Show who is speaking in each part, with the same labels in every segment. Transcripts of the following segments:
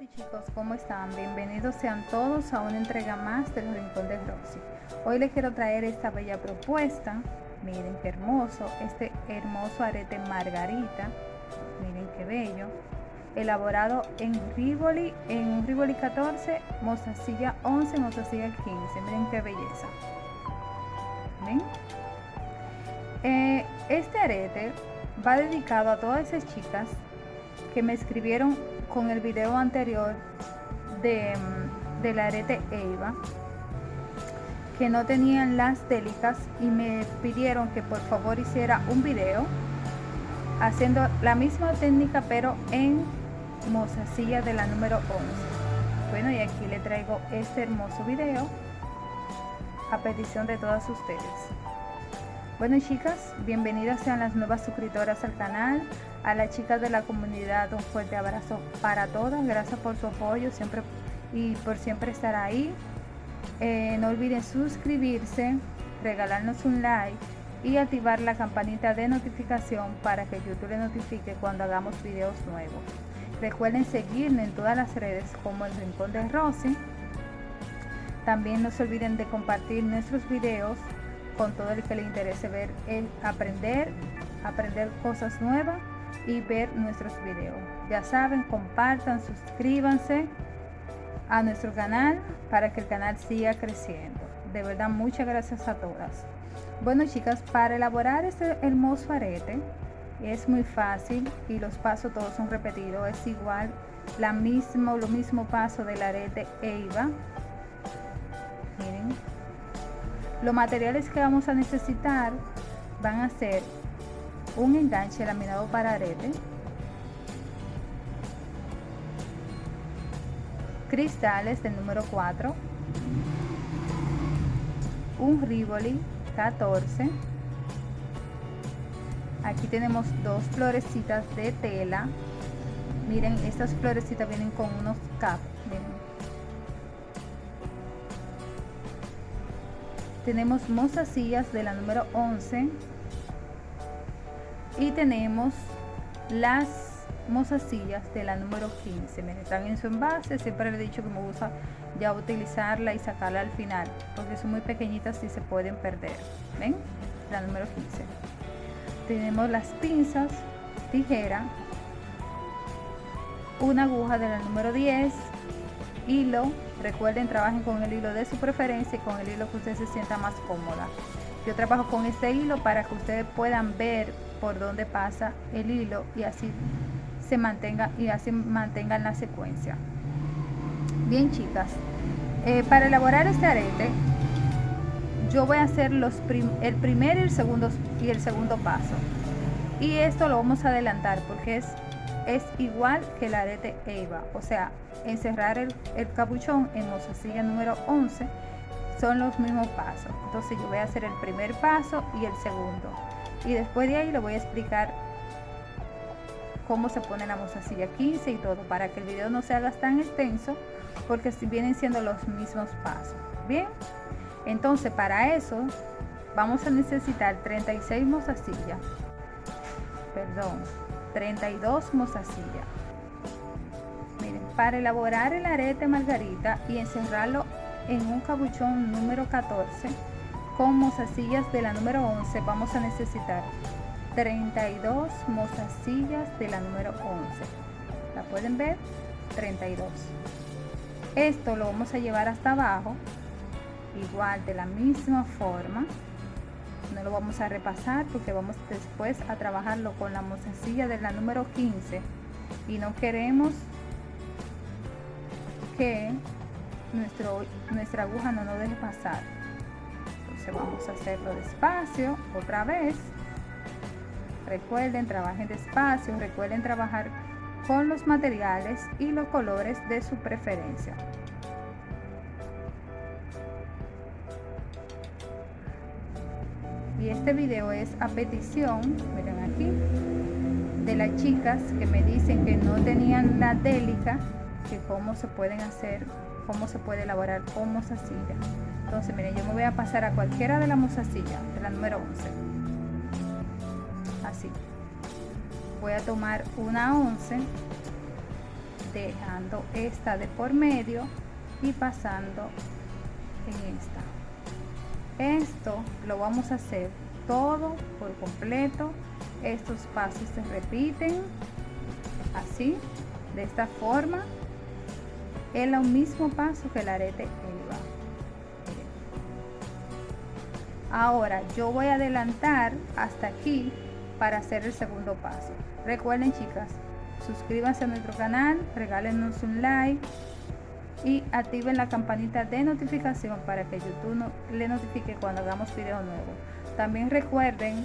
Speaker 1: y chicos, ¿cómo están? Bienvenidos sean todos a una entrega más del Rincón de Rosy. Hoy les quiero traer esta bella propuesta. Miren qué hermoso, este hermoso arete margarita. Miren qué bello. Elaborado en Rivoli, en Rivoli 14, mozasilla 11, mozasilla 15. Miren qué belleza. ¿Ven? Eh, este arete va dedicado a todas esas chicas que me escribieron con el video anterior de, mm, del arete Eva que no tenían las délicas y me pidieron que por favor hiciera un video haciendo la misma técnica pero en mozasilla de la número 11 bueno y aquí le traigo este hermoso video a petición de todas ustedes bueno chicas, bienvenidas sean las nuevas suscriptoras al canal, a las chicas de la comunidad un fuerte abrazo para todas, gracias por su apoyo siempre y por siempre estar ahí. Eh, no olviden suscribirse, regalarnos un like y activar la campanita de notificación para que YouTube le notifique cuando hagamos videos nuevos. Recuerden seguirme en todas las redes como el Rincón de Rosy. También no se olviden de compartir nuestros videos con todo el que le interese ver, el aprender, aprender cosas nuevas y ver nuestros videos. Ya saben, compartan, suscríbanse a nuestro canal para que el canal siga creciendo. De verdad, muchas gracias a todas. Bueno, chicas, para elaborar este hermoso arete es muy fácil y los pasos todos son repetidos. Es igual, la mismo, lo mismo paso del arete EIVA. Los materiales que vamos a necesitar van a ser un enganche laminado para arete, cristales del número 4, un Rivoli 14, aquí tenemos dos florecitas de tela, miren estas florecitas vienen con unos caps, tenemos mozasías de la número 11 y tenemos las mozasillas de la número 15 miren están en su envase. Siempre le he dicho que me gusta ya utilizarla y sacarla al final porque son muy pequeñitas y se pueden perder. Ven la número 15 tenemos las pinzas tijera. Una aguja de la número 10 hilo Recuerden, trabajen con el hilo de su preferencia y con el hilo que usted se sienta más cómoda. Yo trabajo con este hilo para que ustedes puedan ver por dónde pasa el hilo y así se mantenga y así mantengan la secuencia. Bien chicas, eh, para elaborar este arete yo voy a hacer los el primer y el segundo y el segundo paso y esto lo vamos a adelantar porque es es igual que el arete EVA, o sea, encerrar el, capuchón en mozasilla número 11 son los mismos pasos. Entonces yo voy a hacer el primer paso y el segundo. Y después de ahí le voy a explicar cómo se pone la mozasilla 15 y todo, para que el video no se haga tan extenso, porque vienen siendo los mismos pasos. Bien, entonces para eso vamos a necesitar 36 mozasillas. Perdón, 32 mozasillas. Miren, para elaborar el arete margarita y encerrarlo en un cabuchón número 14 con mozasillas de la número 11 vamos a necesitar 32 mozasillas de la número 11. ¿La pueden ver? 32. Esto lo vamos a llevar hasta abajo, igual de la misma forma no lo vamos a repasar porque vamos después a trabajarlo con la mozasilla de la número 15 y no queremos que nuestro, nuestra aguja no nos deje pasar. Entonces vamos a hacerlo despacio otra vez. Recuerden trabajen despacio recuerden trabajar con los materiales y los colores de su preferencia y este video es a petición miren aquí de las chicas que me dicen que no tenían la délica que cómo se pueden hacer cómo se puede elaborar con mozasilla. Entonces miren yo me voy a pasar a cualquiera de la mozasilla de la número 11 así. Voy a tomar una 11 dejando esta de por medio y pasando en esta esto lo vamos a hacer todo por completo. Estos pasos se repiten así de esta forma. Es el mismo paso que el arete elva ahora yo voy a adelantar hasta aquí para hacer el segundo paso. Recuerden chicas suscríbanse a nuestro canal regálenos un like y activen la campanita de notificación para que YouTube no, le notifique cuando hagamos video nuevo. También recuerden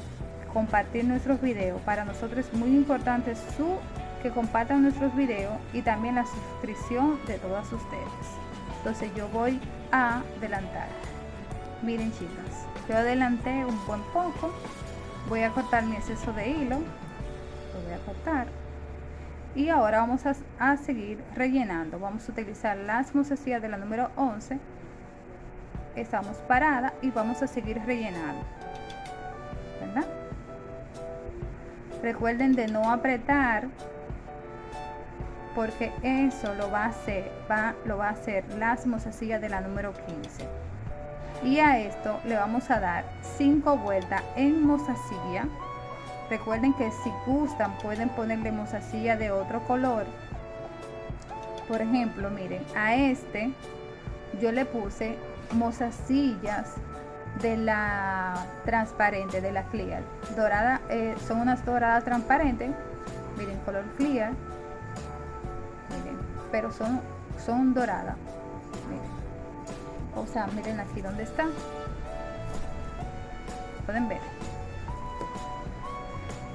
Speaker 1: compartir nuestros videos. Para nosotros es muy importante su que compartan nuestros videos y también la suscripción de todas ustedes. Entonces yo voy a adelantar. Miren chicas yo adelanté un buen poco. Voy a cortar mi exceso de hilo. Lo voy a cortar y ahora vamos a, seguir rellenando vamos a utilizar las mozasillas de la número 11 estamos parada y vamos a seguir rellenando recuerden de no apretar porque eso lo va a hacer, va, lo va a hacer las mozasillas de la número 15. Y a esto le vamos a dar 5 vueltas en mozasilla. Recuerden que si gustan pueden ponerle mozasilla de otro color. Por ejemplo, miren, a este yo le puse mozasillas de la transparente, de la clear. Dorada, eh, son unas doradas transparentes. Miren, color clear pero son, son doradas. O sea, miren aquí donde está. Pueden ver.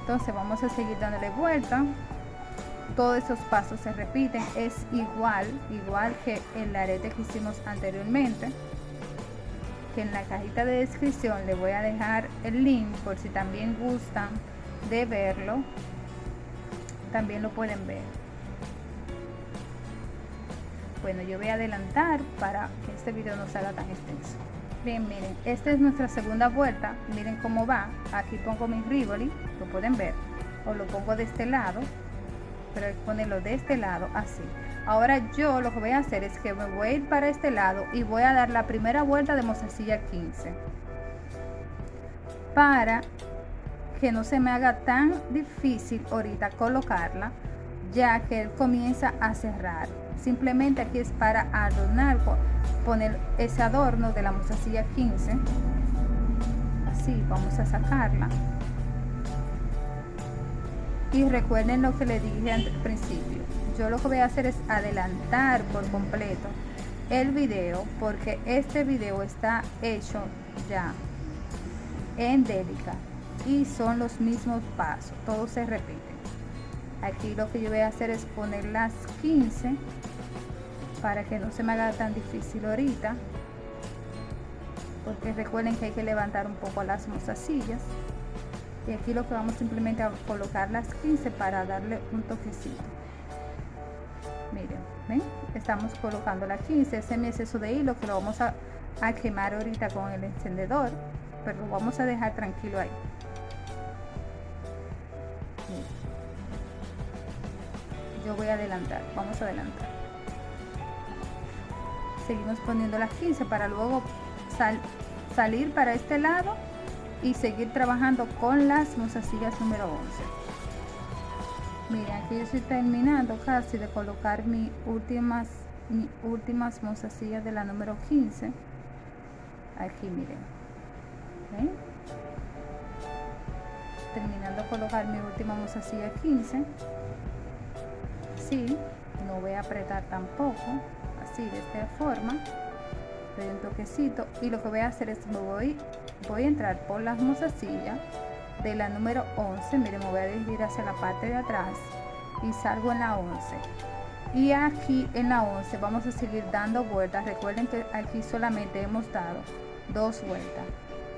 Speaker 1: Entonces vamos a seguir dándole vuelta. Todos esos pasos se repiten. Es igual, igual que el arete que hicimos anteriormente. Que en la cajita de descripción le voy a dejar el link por si también gustan de verlo. También lo pueden ver bueno yo voy a adelantar para que este video no salga tan extenso bien miren esta es nuestra segunda vuelta. Miren cómo va. Aquí pongo mi rivoli lo pueden ver. O lo pongo de este lado pero ponerlo de este lado así. Ahora yo lo que voy a hacer es que me voy a ir para este lado y voy a dar la primera vuelta de mozasilla 15 para que no se me haga tan difícil ahorita colocarla ya que él comienza a cerrar simplemente aquí es para adornar poner ese adorno de la mozasilla 15 así vamos a sacarla. Y recuerden lo que le dije al principio. Yo lo que voy a hacer es adelantar por completo el video porque este video está hecho ya en Delica y son los mismos pasos. Todos se repiten aquí lo que yo voy a hacer es poner las 15 para que no se me haga tan difícil ahorita porque recuerden que hay que levantar un poco las mozasillas y aquí lo que vamos simplemente a colocar las 15 para darle un toquecito. Miren ¿ven? estamos colocando las 15 ese es mi exceso de hilo que lo vamos a, a quemar ahorita con el encendedor pero lo vamos a dejar tranquilo ahí. Yo voy a adelantar vamos a adelantar seguimos poniendo las 15 para luego salir para este lado y seguir trabajando con las mozasillas número 11 miren aquí yo estoy terminando casi de colocar mis últimas mis últimas mozasillas de la número 15 aquí miren. Terminando de colocar mi última mozasilla 15 sí no voy a apretar tampoco de esta forma doy un toquecito y lo que voy a hacer es me voy voy a entrar por las mozasillas de la número 11 miren me voy a dirigir hacia la parte de atrás y salgo en la 11 y aquí en la 11 vamos a seguir dando vueltas. Recuerden que aquí solamente hemos dado dos vueltas.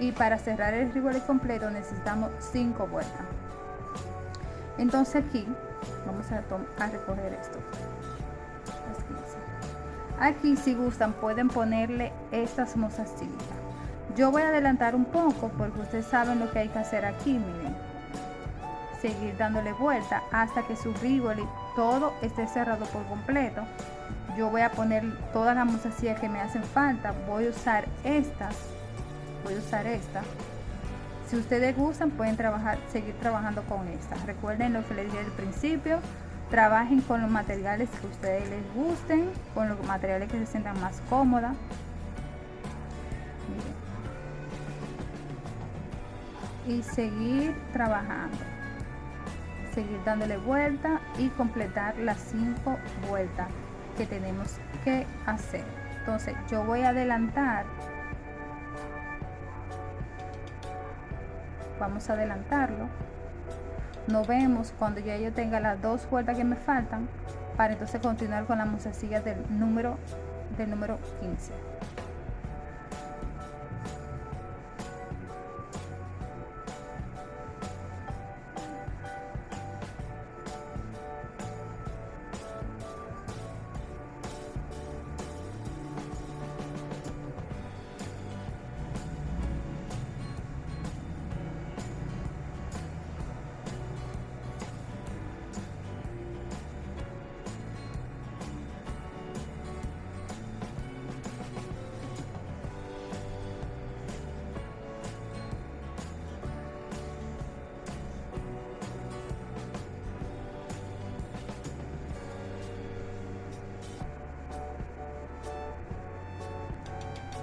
Speaker 1: Y para cerrar el ribole completo necesitamos cinco vueltas. Entonces aquí vamos a, a recoger esto Aquí si gustan pueden ponerle estas mozasillas. Yo voy a adelantar un poco porque ustedes saben lo que hay que hacer aquí, miren. Seguir dándole vuelta hasta que su rivoli todo esté cerrado por completo. Yo voy a poner todas las mozasillas que me hacen falta. Voy a usar estas. Voy a usar estas. Si ustedes gustan, pueden trabajar, seguir trabajando con estas. Recuerden lo que les dije al principio. Trabajen con los materiales que a ustedes les gusten, con los materiales que se sientan más cómoda. Y seguir trabajando seguir dándole vuelta y completar las cinco vueltas que tenemos que hacer. Entonces yo voy a adelantar. Vamos a adelantarlo nos vemos cuando ya yo tenga las dos vueltas que me faltan para entonces continuar con la musecilla del número del número 15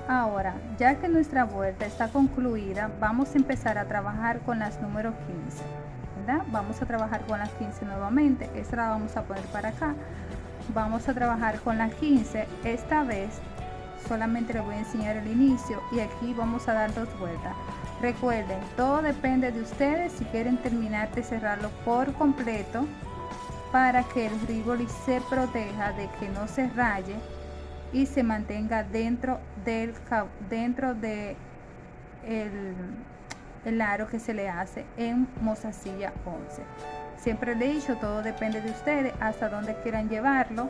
Speaker 1: Ahora, ya que nuestra vuelta está concluida, vamos a empezar a trabajar con las números 15. ¿verdad? Vamos a trabajar con las 15 nuevamente. Esta la vamos a poner para acá. Vamos a trabajar con las 15. Esta vez solamente les voy a enseñar el inicio y aquí vamos a dar dos vueltas. Recuerden, todo depende de ustedes si quieren terminar de cerrarlo por completo para que el rivoli se proteja de que no se raye y se mantenga dentro del dentro de el, aro que se le hace en mozasilla 11 siempre le he dicho todo depende de ustedes hasta donde quieran llevarlo.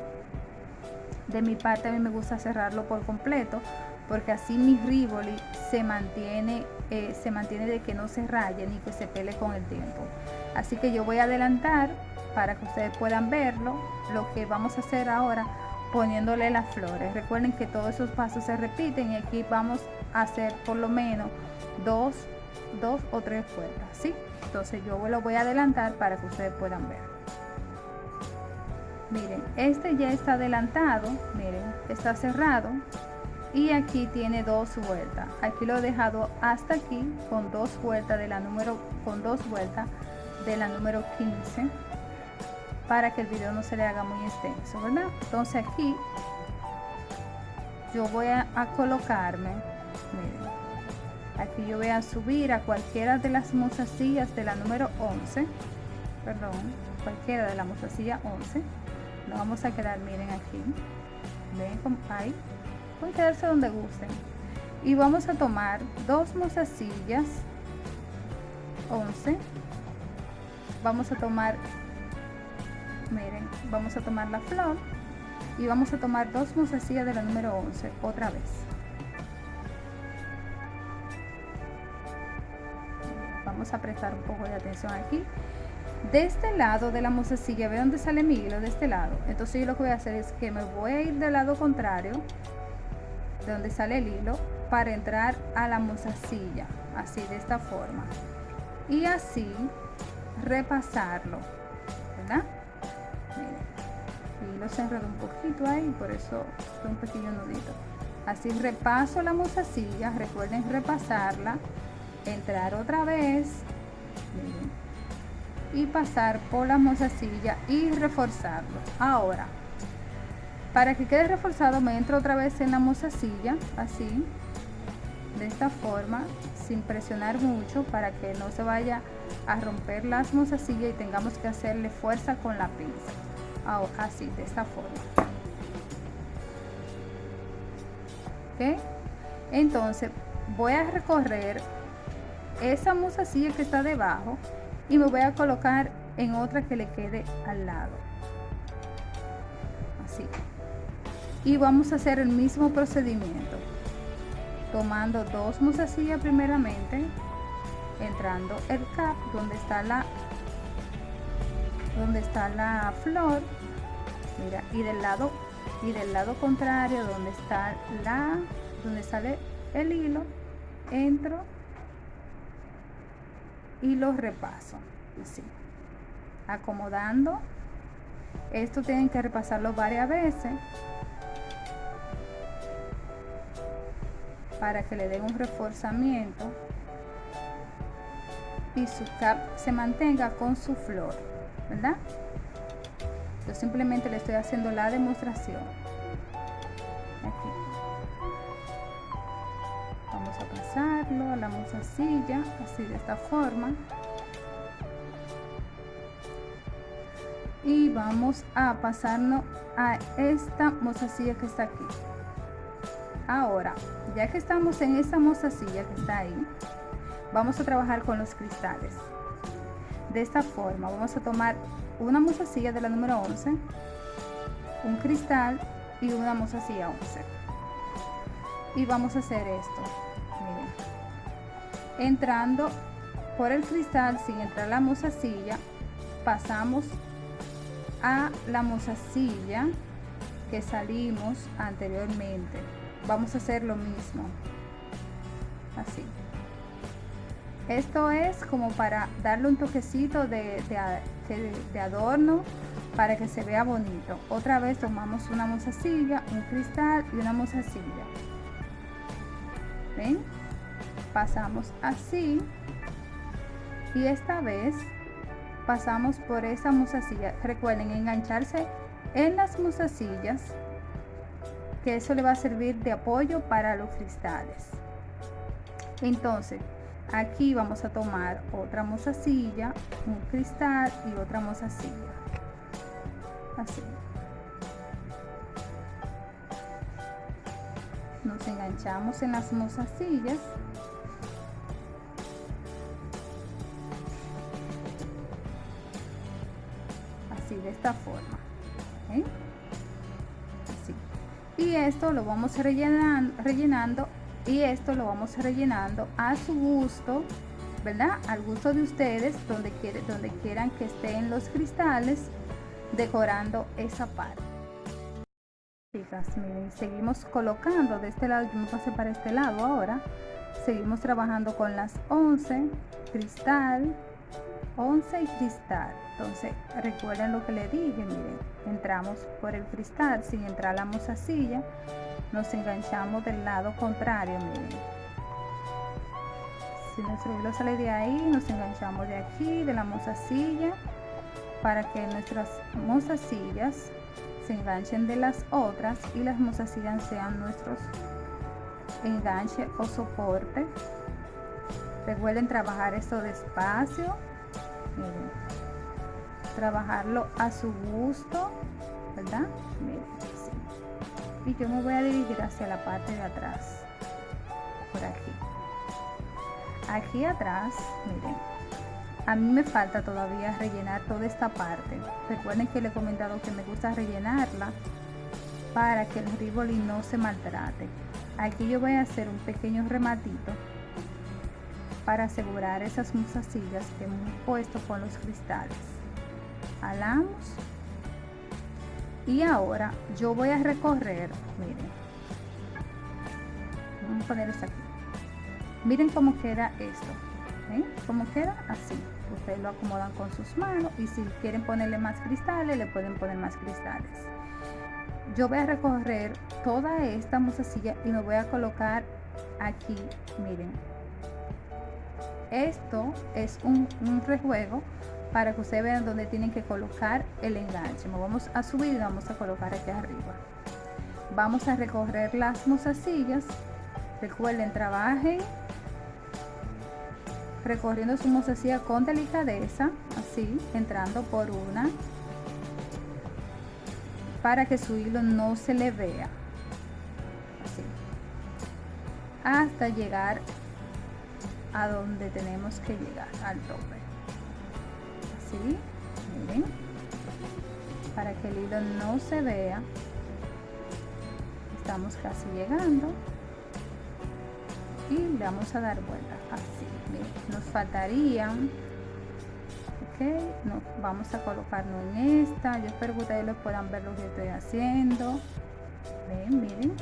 Speaker 1: De mi parte a mí me gusta cerrarlo por completo porque así mi rivoli se mantiene eh, se mantiene de que no se raye ni que se pele con el tiempo. Así que yo voy a adelantar para que ustedes puedan verlo. Lo que vamos a hacer ahora poniéndole las flores. Recuerden que todos esos pasos se repiten y aquí vamos a hacer por lo menos dos, dos o tres vueltas, ¿sí? Entonces yo lo voy a adelantar para que ustedes puedan ver. Miren, este ya está adelantado, miren, está cerrado y aquí tiene dos vueltas. Aquí lo he dejado hasta aquí con dos vueltas de la número, con dos vueltas de la número 15 para que el video no se le haga muy extenso, ¿verdad? Entonces aquí yo voy a, colocarme, miren, aquí yo voy a subir a cualquiera de las mozasillas de la número 11, perdón, cualquiera de la mozasilla 11, nos vamos a quedar, miren aquí, ven como ahí, pueden quedarse donde gusten, y vamos a tomar dos mozasillas 11, vamos a tomar miren vamos a tomar la flor y vamos a tomar dos mozasillas de la número 11 otra vez. Vamos a prestar un poco de atención aquí. De este lado de la mozasilla ve dónde sale mi hilo de este lado. Entonces yo lo que voy a hacer es que me voy a ir del lado contrario de donde sale el hilo para entrar a la mozasilla así de esta forma. Y así repasarlo ¿verdad? Y lo cerrado un poquito ahí por eso un pequeño nudito. Así repaso la mozasilla recuerden repasarla entrar otra vez y pasar por la mozasilla y reforzarlo. Ahora para que quede reforzado me entro otra vez en la mozasilla así de esta forma sin presionar mucho para que no se vaya a romper las mozasillas y tengamos que hacerle fuerza con la pinza así de esta forma. Entonces voy a recorrer esa mozasilla que está debajo y me voy a colocar en otra que le quede al lado. Así. Y vamos a hacer el mismo procedimiento. Tomando dos mozasillas primeramente entrando el cap donde está la donde está la flor mira y del lado y del lado contrario donde está la donde sale el hilo entro y lo repaso así acomodando. Esto tienen que repasarlo varias veces para que le den un reforzamiento y su cap se mantenga con su flor verdad yo simplemente le estoy haciendo la demostración. Aquí. Vamos a pasarlo a la mozasilla así de esta forma. Y vamos a pasarnos a esta mozasilla que está aquí. Ahora ya que estamos en esta mozasilla que está ahí vamos a trabajar con los cristales de esta forma. Vamos a tomar una mozasilla de la número 11 un cristal y una mozasilla 11 y vamos a hacer esto. Miren. Entrando por el cristal sin entrar la mozasilla pasamos a la mozasilla que salimos anteriormente. Vamos a hacer lo mismo. Así esto es como para darle un toquecito de, de, adorno para que se vea bonito. Otra vez tomamos una mozasilla, un cristal y una mozasilla. ¿Ven? Pasamos así. Y esta vez pasamos por esa mozasilla. Recuerden engancharse en las mozasillas que eso le va a servir de apoyo para los cristales. Entonces, aquí vamos a tomar otra mozasilla, un cristal y otra mozasilla. Así. Nos enganchamos en las mozasillas. Así, de esta forma. Así. Y esto lo vamos rellenando, rellenando y esto lo vamos rellenando a su gusto verdad al gusto de ustedes donde quiere donde quieran que estén los cristales decorando esa parte. Chicas miren seguimos colocando de este lado yo me pasé para este lado ahora. Seguimos trabajando con las 11 cristal 11 y cristal. Entonces recuerden lo que le dije miren entramos por el cristal sin entrar la mozasilla nos enganchamos del lado contrario miren. Si nuestro hilo sale de ahí nos enganchamos de aquí de la mozasilla para que nuestras mozasillas se enganchen de las otras y las mozasillas sean nuestros enganche o soporte. Recuerden trabajar esto despacio miren. Trabajarlo a su gusto verdad miren y yo me voy a dirigir hacia la parte de atrás. Por aquí. Aquí atrás miren. A mí me falta todavía rellenar toda esta parte. Recuerden que le he comentado que me gusta rellenarla para que el riboli no se maltrate. Aquí yo voy a hacer un pequeño rematito para asegurar esas musasillas que hemos puesto con los cristales. Alamos y ahora yo voy a recorrer miren. Vamos a poner esto aquí. Miren cómo queda esto ¿eh? como queda así. Ustedes lo acomodan con sus manos y si quieren ponerle más cristales le pueden poner más cristales. Yo voy a recorrer toda esta musacilla y me voy a colocar aquí miren. Esto es un, un rejuego para que ustedes vean dónde tienen que colocar el enganche. vamos a subir y vamos a colocar aquí arriba. Vamos a recorrer las mozasillas. Recuerden, trabajen recorriendo su mozasilla con delicadeza, así, entrando por una, para que su hilo no se le vea. Así. Hasta llegar a donde tenemos que llegar, al tope miren para que el hilo no se vea. Estamos casi llegando y le vamos a dar vuelta así miren. nos faltarían nos vamos a colocarnos en esta yo espero que ustedes lo puedan ver lo que estoy haciendo. Ven miren.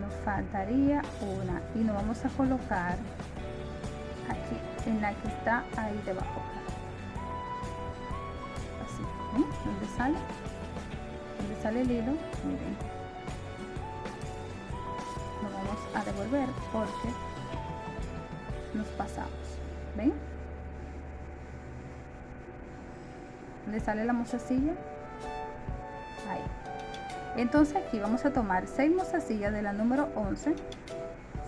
Speaker 1: Nos faltaría una y nos vamos a colocar en la que está ahí debajo. Así ¿ven? donde sale donde sale el hilo miren. Nos vamos a devolver porque nos pasamos ven donde sale la mozasilla ahí. Entonces aquí vamos a tomar 6 mozasillas de la número 11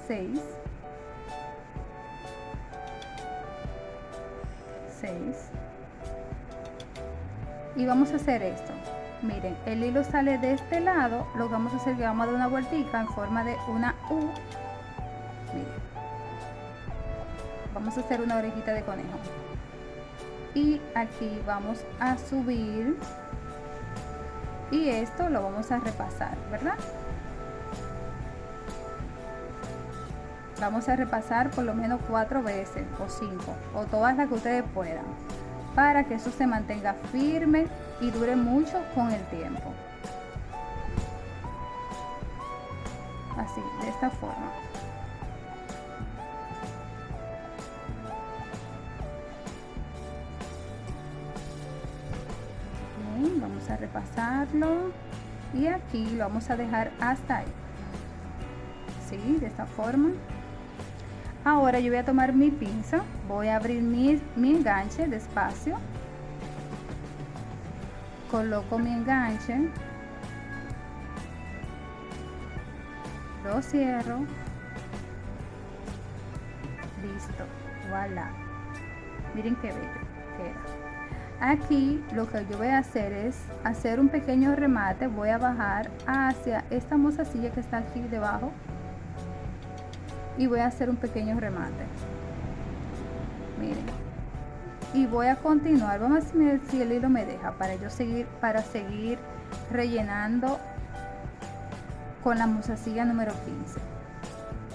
Speaker 1: 6 y vamos a hacer esto. Miren el hilo sale de este lado lo vamos a hacer que vamos a dar una vueltica en forma de una U. Vamos a hacer una orejita de conejo. Y aquí vamos a subir. Y esto lo vamos a repasar verdad vamos a repasar por lo menos cuatro veces o cinco o todas las que ustedes puedan para que eso se mantenga firme y dure mucho con el tiempo. Así de esta forma. Vamos a repasarlo. Y aquí lo vamos a dejar hasta ahí. ¿sí? de esta forma ahora yo voy a tomar mi pinza voy a abrir mi, mi enganche despacio. Coloco mi enganche. Lo cierro. Listo voilà. Miren qué bello queda. Aquí lo que yo voy a hacer es hacer un pequeño remate. Voy a bajar hacia esta mozasilla que está aquí debajo y voy a hacer un pequeño remate. Miren. Y voy a continuar. Vamos a ver si el hilo me deja para yo seguir para seguir rellenando con la mozasilla número 15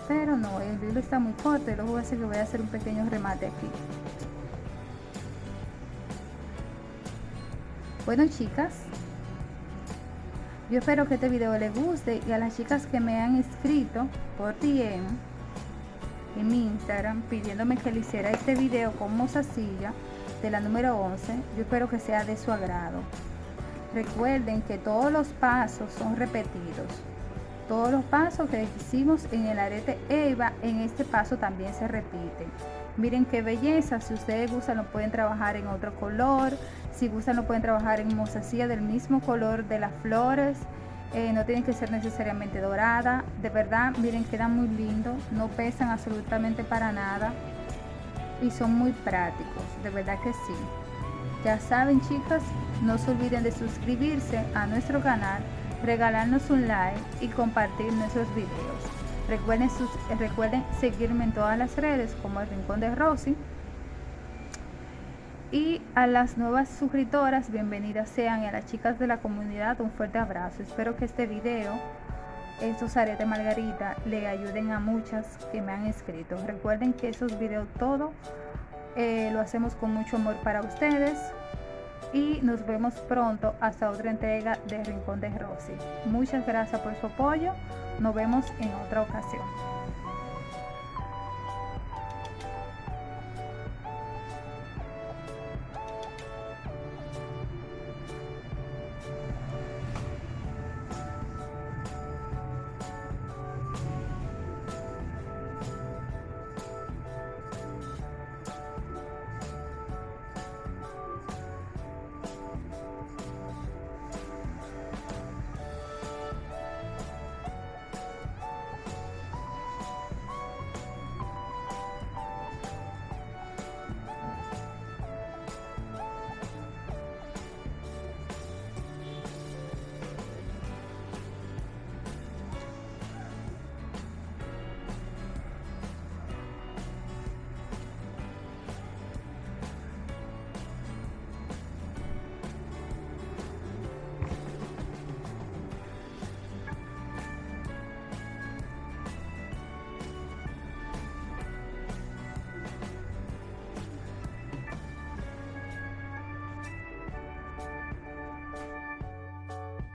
Speaker 1: pero no el hilo está muy corto y luego voy a hacer que voy a hacer un pequeño remate aquí. Bueno chicas, yo espero que este video les guste y a las chicas que me han escrito por DM en mi Instagram pidiéndome que le hiciera este video con mozasilla de la número 11, yo espero que sea de su agrado. Recuerden que todos los pasos son repetidos. Todos los pasos que hicimos en el arete EVA, en este paso también se repiten. Miren qué belleza, si ustedes gustan lo pueden trabajar en otro color, si gustan lo pueden trabajar en mozasilla del mismo color de las flores, eh, no tienen que ser necesariamente dorada, de verdad miren quedan muy lindos, no pesan absolutamente para nada y son muy prácticos, de verdad que sí. Ya saben chicas, no se olviden de suscribirse a nuestro canal, regalarnos un like y compartir nuestros videos. Recuerden, recuerden seguirme en todas las redes como el Rincón de Rosy. Y a las nuevas suscriptoras, bienvenidas sean. Y a las chicas de la comunidad, un fuerte abrazo. Espero que este video, estos aretes margarita, le ayuden a muchas que me han escrito. Recuerden que esos videos todo eh, lo hacemos con mucho amor para ustedes y nos vemos pronto hasta otra entrega de Rincón de Rosy. Muchas gracias por su apoyo. Nos vemos en otra ocasión.